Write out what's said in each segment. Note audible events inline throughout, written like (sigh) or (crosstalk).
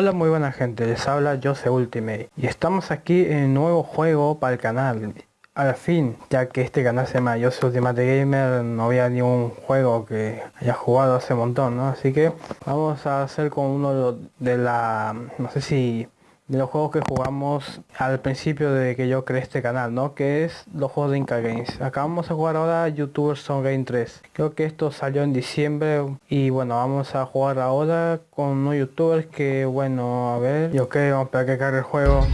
Hola muy buena gente, les habla Jose Ultimate y estamos aquí en un nuevo juego para el canal al fin, ya que este canal se llama Jose Ultimate Gamer, no había ningún juego que haya jugado hace un montón, ¿no? Así que vamos a hacer con uno de la, no sé si de los juegos que jugamos al principio de que yo creé este canal, ¿no? Que es los juegos de Inca Games. Acá vamos jugar ahora YouTubers Son Game 3. Creo que esto salió en diciembre y bueno, vamos a jugar ahora con unos youtubers que bueno, a ver, y ok, vamos a que cargue el juego.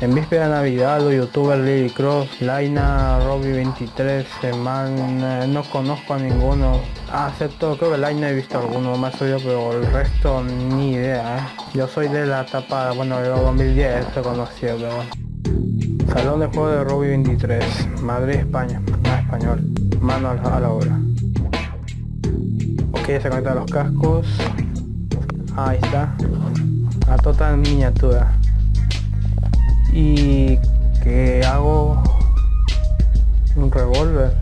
En víspera de Navidad, los youtubers Lily Cross, Laina, Robbie23, Man, no conozco a ninguno. Ah, excepto, creo que Laina he visto alguno más yo, pero el resto ni idea, ¿eh? Yo soy de la etapa, bueno, de 2010 se conocido, pero bueno. Salón de juego de Robbie 23, Madrid, España, más español, mano a la, obra. Ok, se conectan los cascos. Ahí está. A total miniatura y que hago un revólver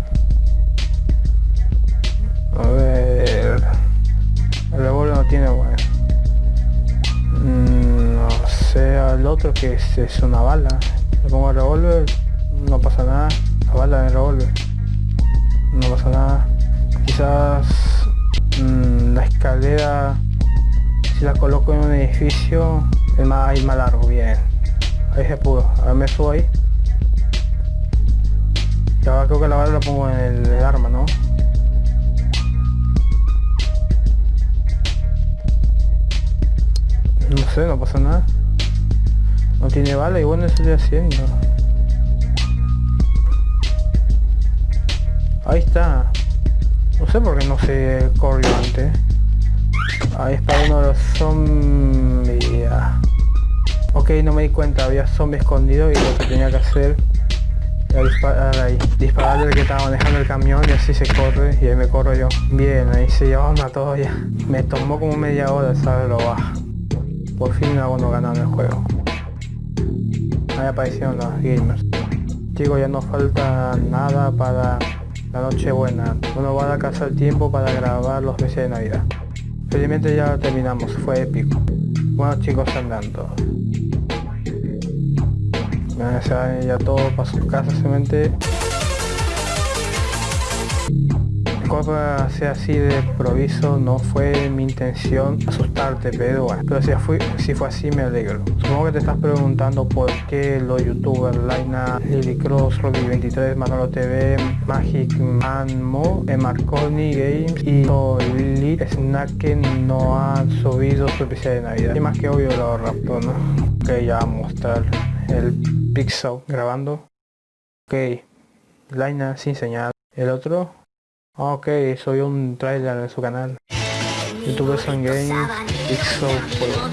que es, una bala le pongo el revólver no pasa nada la bala el revólver no pasa nada quizás mm, la escalera si la coloco en un edificio es más, más largo bien Ahí se pudo. Ahora me subo ahí. Y creo que la bala la pongo en el, arma, ¿no? No sé, no pasa nada. No tiene bala bueno, eso estoy haciendo. Ahí está. No sé por qué no se corrió antes. Ahí está uno de los zombies. Ok, no me di cuenta, había zombie escondido y lo que tenía que hacer era disparar ahí. Dispararle al que estaba manejando el camión y así se corre y ahí me corro yo. Bien, ahí se llevaban a todos ya. Me tomó como media hora saberlo baja. Por fin algo no ganado en el juego. Ahí aparecieron los gamers. Chicos, ya no falta nada para la noche buena. Uno va a casa el tiempo para grabar los meses de Navidad. Felizmente ya terminamos, fue épico. Bueno chicos andando ya todo para su casa simplemente Disculpa sea así de proviso, no fue mi intención asustarte, pero bueno, pero si fue, así me alegro. Supongo que te estás preguntando por qué los youtubers Laina, Lily Cross, Robbie23, Manolo TV, Magic Man Mo, Marconi Games y Solid Snack no han subido su especial de Navidad. Y más que obvio los Raptor, ¿no? Que ya vamos a mostrar el Pixel grabando. Ok, Laina sin señal. El otro. Ok, soy un trailer en su canal. YouTube Son Games, Pixel Juego.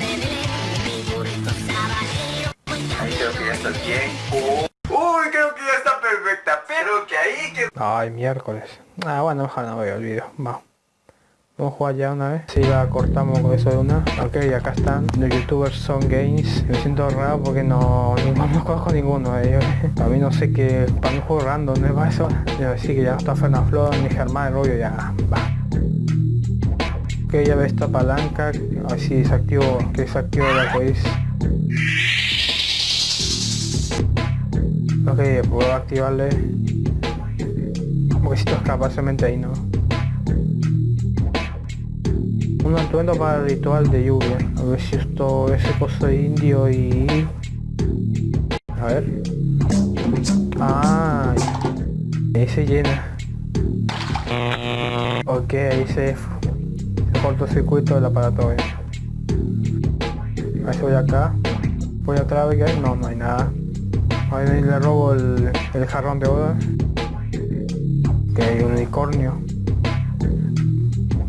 Ahí creo que ya está bien. Uy, creo que ya está perfecta, pero que ahí que... Ay, miércoles. Ah, bueno, ojalá no veo el video. Va. Vamos a jugar ya una vez. Si la cortamos con eso de una. Ok, acá están. Los youtubers son games. Me siento raro porque no, no, conozco ninguno de ellos. A mí no sé qué. Para un juego random, ¿no es para eso? Ya decir que ya no está Fernando Flor ni Germán Rollo, ya va. Ok, ya ve esta palanca. A ver si desactivo. Que desactivo la podéis. Ok, puedo activarle. Porque si esto escapa solamente ahí, ¿no? Un atuendo para el ritual de lluvia. A ver si esto ese coso indio y... A ver. Ah, ahí se llena. Ok, ahí se, se cortocircuito del aparato. Eh. A ver si voy acá. Voy atrás, que hay. No, no hay nada. Ahí le robo el, jarrón de boda. Que hay un unicornio.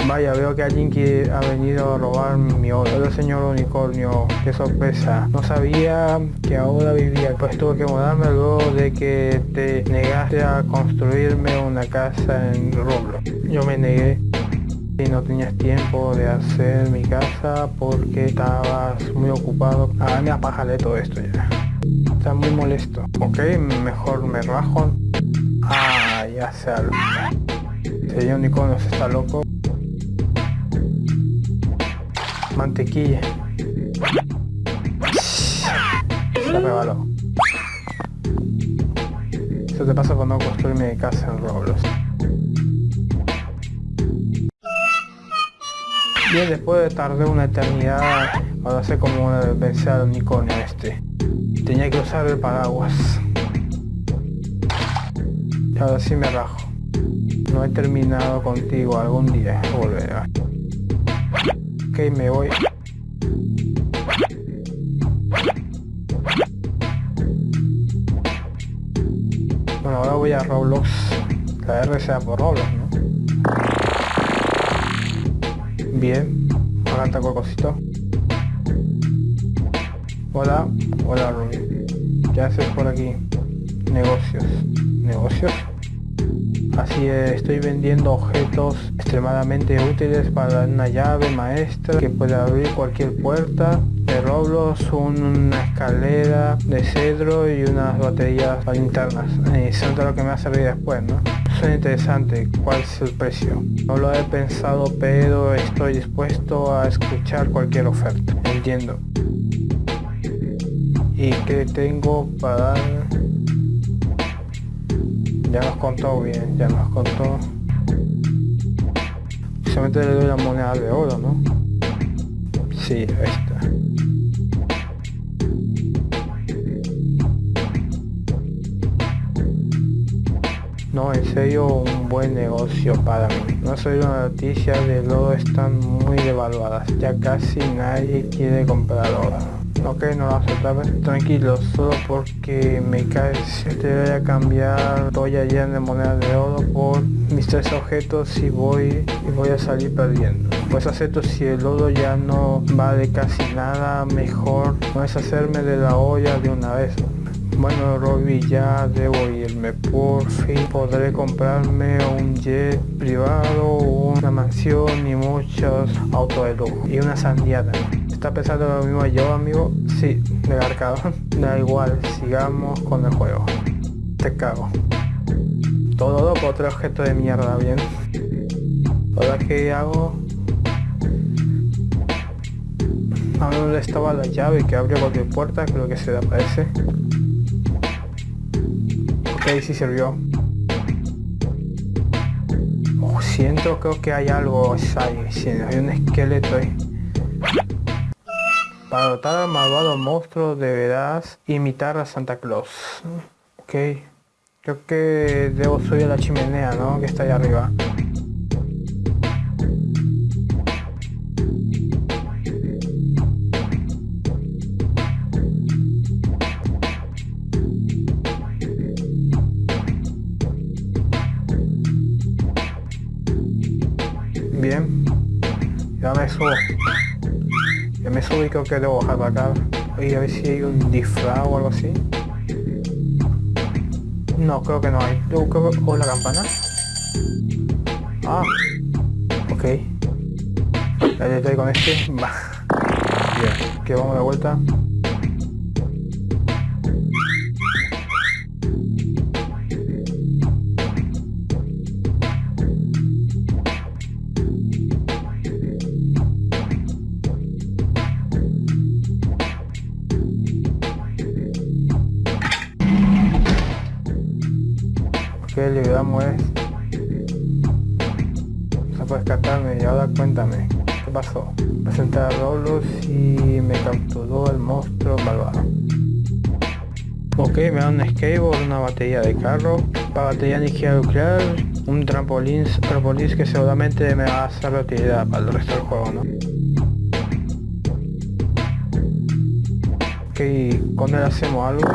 Vaya, veo que alguien que ha venido a robar mi oro. El señor unicornio, qué sorpresa. No sabía que ahora vivía, pues tuve que mudarme luego de que te negaste a construirme una casa en Roblox. Yo me negué y no tenías tiempo de hacer mi casa porque estabas muy ocupado. Ah, me apájale todo esto ya. Está muy molesto. Ok, mejor me rajo. Ah, ya se Señor unicornio está loco. Mantequilla. se rebaló. Eso te pasa cuando construir mi casa en Roblox. Bien, después de tardar una eternidad, ahora sé cómo vencer al unicornio este. Tenía que usar el paraguas. Y ahora sí me rajo. No he terminado contigo, algún día volverá. Me voy. Bueno, ahora voy a Roblox. La R sea por Roblox, ¿no? Bien. Ahora ataco cosito. Hola. Hola, Ruby. ¿Qué haces por aquí? Negocios. ¿Negocios? Así es, estoy vendiendo objetos extremadamente útiles para una llave maestra que puede abrir cualquier puerta de Roblox, una escalera de cedro y unas baterías linternas. Eso es lo que me va a servir después, ¿no? Suena interesante, ¿cuál es el precio? No lo he pensado, pero estoy dispuesto a escuchar cualquier oferta. Entiendo. ¿Y qué tengo para ya nos contó bien, ya nos contó. Solamente le doy la moneda de oro, ¿no? Sí, esta. No, en serio, un buen negocio para mí. No soy una noticia de oro están muy devaluadas. Ya casi nadie quiere comprar oro. Ok, no lo aceptaba. Tranquilo, solo porque me cae si te voy a cambiar voy allá de moneda de oro por mis tres objetos y voy y voy a salir perdiendo. Pues acepto si el oro ya no vale casi nada, mejor no es hacerme de la olla de una vez. Bueno, Robbie, ya debo irme. Por fin podré comprarme un jet privado, una mansión y muchos autos de lujo. Y una sandiada. ¿Está pensando lo mismo yo, amigo? Sí, de arcado. (laughs) Da igual, sigamos con el juego. Te cago. Todo loco, otro objeto de mierda, bien. Ahora que hago... A dónde estaba la llave que abrió cualquier puerta, creo que se le aparece. Ok, sí sirvió. Oh, siento, creo que hay algo ahí, hay un esqueleto ahí. Para dotar al malvado monstruo deberás imitar a Santa Claus. Ok. Creo que debo subir a la chimenea, ¿no? Que está ahí arriba. Bien. Ya me subo me subí creo que debo bajar para acá. Y a ver si hay un disfraz o algo así. No, creo que no hay. Yo creo que... ¿O la campana? Ah. Ok. Ya estoy con este. (laughs) Que vamos de vuelta. Le damos es. Se puede escaparme y ahora cuéntame qué pasó presenté a Roblox y me capturó el monstruo malvado. Ok me da un skateboard una batería de carro. Para batería energía nuclear un trampolín trampolín que seguramente me va a hacer de utilidad para el resto del juego no ok con él hacemos algo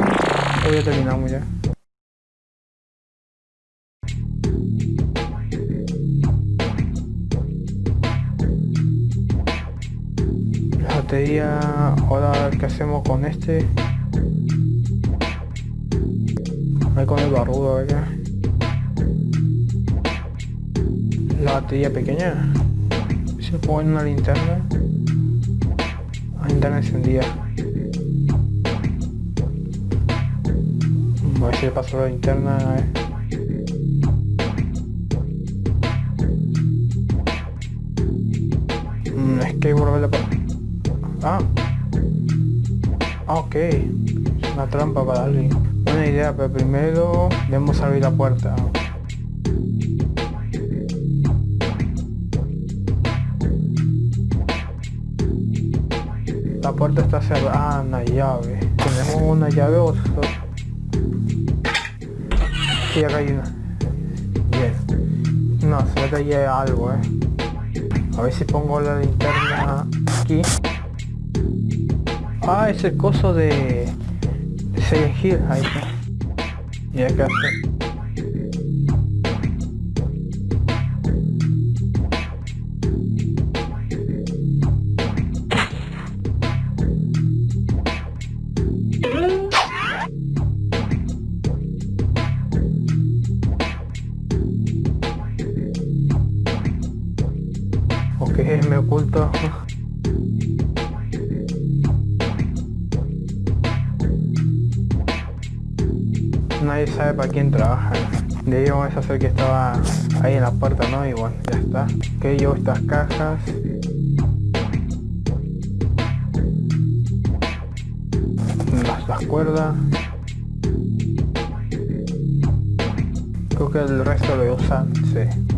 hoy ya terminamos ya ahora qué hacemos con este ahí con el barrudo acá. La batería pequeña se pone una linterna. La linterna encendida. A ver si le paso la linterna a ver. Mm, es que volverle Ah. Ok. Una trampa para alguien. Buena idea, pero primero debemos abrir la puerta. La puerta está cerrada. Ah, una llave. ¿Tenemos una llave o Sí, acá hay una. Bien. No, se ve que hay algo, eh. A ver si pongo la linterna aquí. Ah, es el coso de... Silent Hill, ahí está. Y acá hace... Sabe para quién trabaja. De ahí vamos a hacer que estaba ahí en la puerta, ¿no? Y bueno, ya está. Ok, llevo estas cajas. Las, las cuerdas. Creo que el resto lo usar, sí.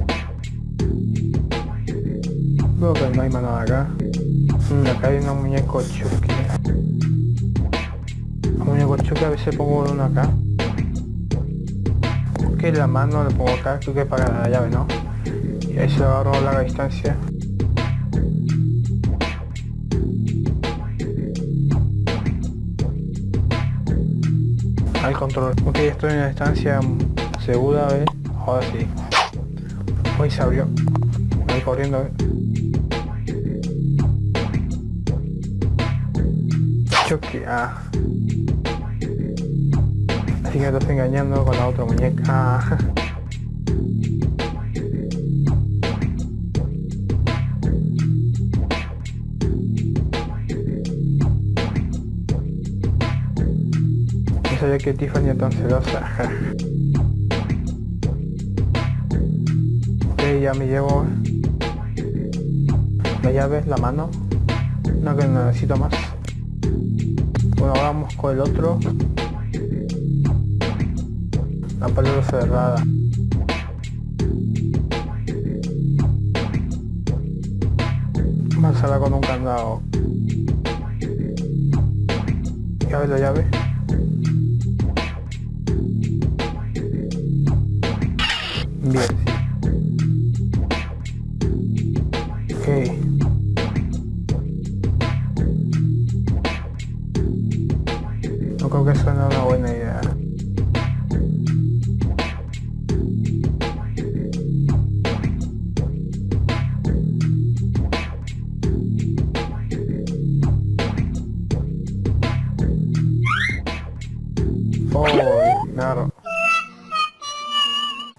Creo que no hay nada acá. Mm, acá hay una muñeco chuki. Un muñeco chuki a veces pongo uno acá. Ok, la mano le pongo acá, creo que para la llave, ¿no? Y ahí se agarro a larga distancia. Al control. Ok, estoy en una distancia segura, ¿ves? Ahora sí. Hoy se abrió. Voy corriendo, ¿ves? que ah. Así que me engañando con la otra muñeca. (laughs) No sabía que Tiffany es tan celosa. (laughs) ok, ya me llevo la llave, la mano. No que necesito más. Bueno, vamos con el otro. La palabra cerrada. A cerrar con un candado. Llave la llave. Bien, sí. Ok. creo que suena una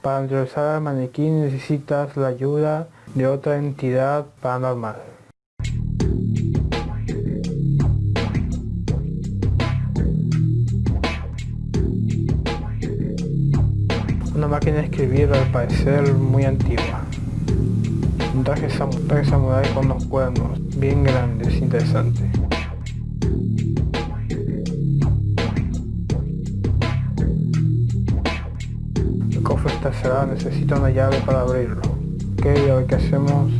Para enderezar al maniquí necesitas la ayuda de otra entidad paranormal. una máquina de escribir al parecer muy antigua. Un traje, sam samurai con unos cuernos bien grandes, interesante. Cofre está cerrado, necesita una llave para abrirlo. Ok, a ver qué hacemos.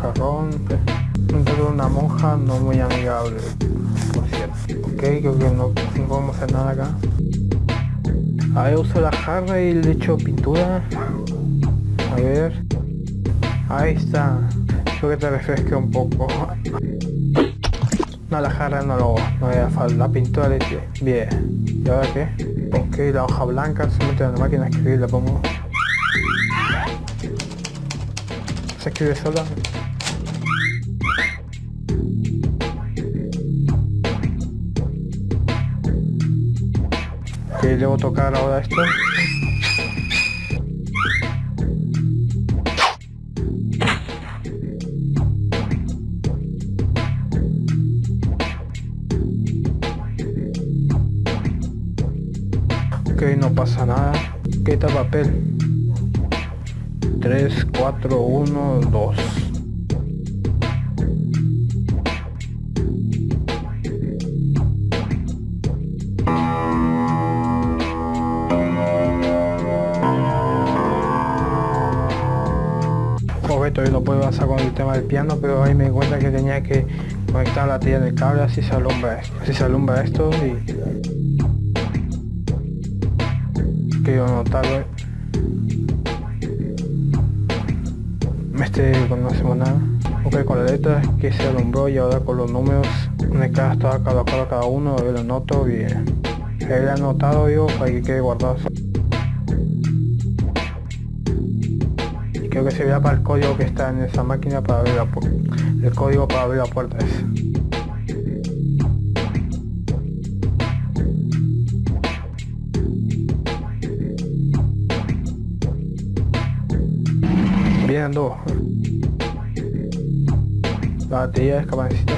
Jarrón. Dentro de una monja no muy amigable ok creo que no, podemos hacer nada acá a ver uso la jarra y le echo pintura a ver ahí está creo que te refresque un poco no la jarra no lo no voy a falta la pintura eché bien. Y ahora qué ok la hoja blanca se mete en la máquina de escribir la pongo. Se escribe sola. Debo tocar ahora esto pasa nada. Quita papel 3 4 1 2 Objeto yo lo puedo hacer con el tema del piano pero ahí me di cuenta que tenía que conectar la tira del cable así se alumbra así se alumbra esto y Quiero notarlo. Este cuando no hacemos nada. Ok, con las letras que se alumbró y ahora con los números, una cada cada, cada, cada uno, yo lo noto bien. He anotado yo para que quede guardado. creo que se vea para el código que está en esa máquina para abrir la puerta el código para abrir la puerta es dos la batería es capacita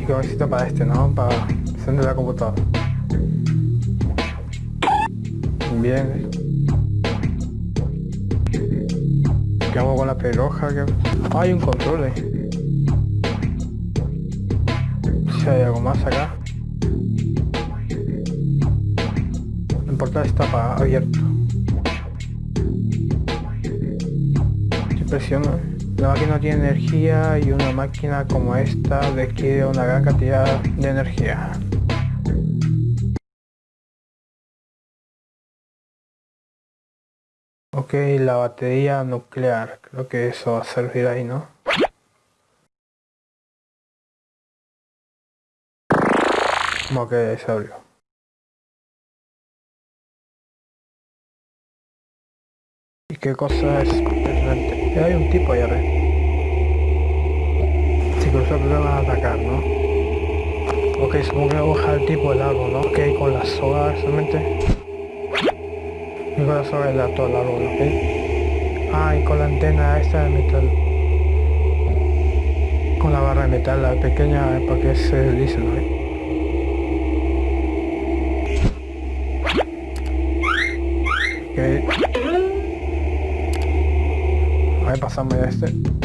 y capacita para este no para encender la computadora Bien. ¿Qué hago con la peroja? hay un control ahí. Si hay algo más acá. Portal está abierto. Si presiono. La máquina tiene energía y una máquina como esta requiere una gran cantidad de energía. Ok, la batería nuclear, creo que eso va a servir ahí, ¿no? Ok, se abrió. Qué cosa es eh, Hay un tipo allá arriba. Si cruzó que van a atacar, ¿no? Ok, supongo que voy a bajar el tipo del árbol, ¿no? Ok, con la soga solamente. Y con la soga de todo el árbol, ¿ok? Ah, y con la antena esta de metal. Con la barra de metal, la pequeña, para que se dice, ¿no? Ok. Ahí pasamos ya este.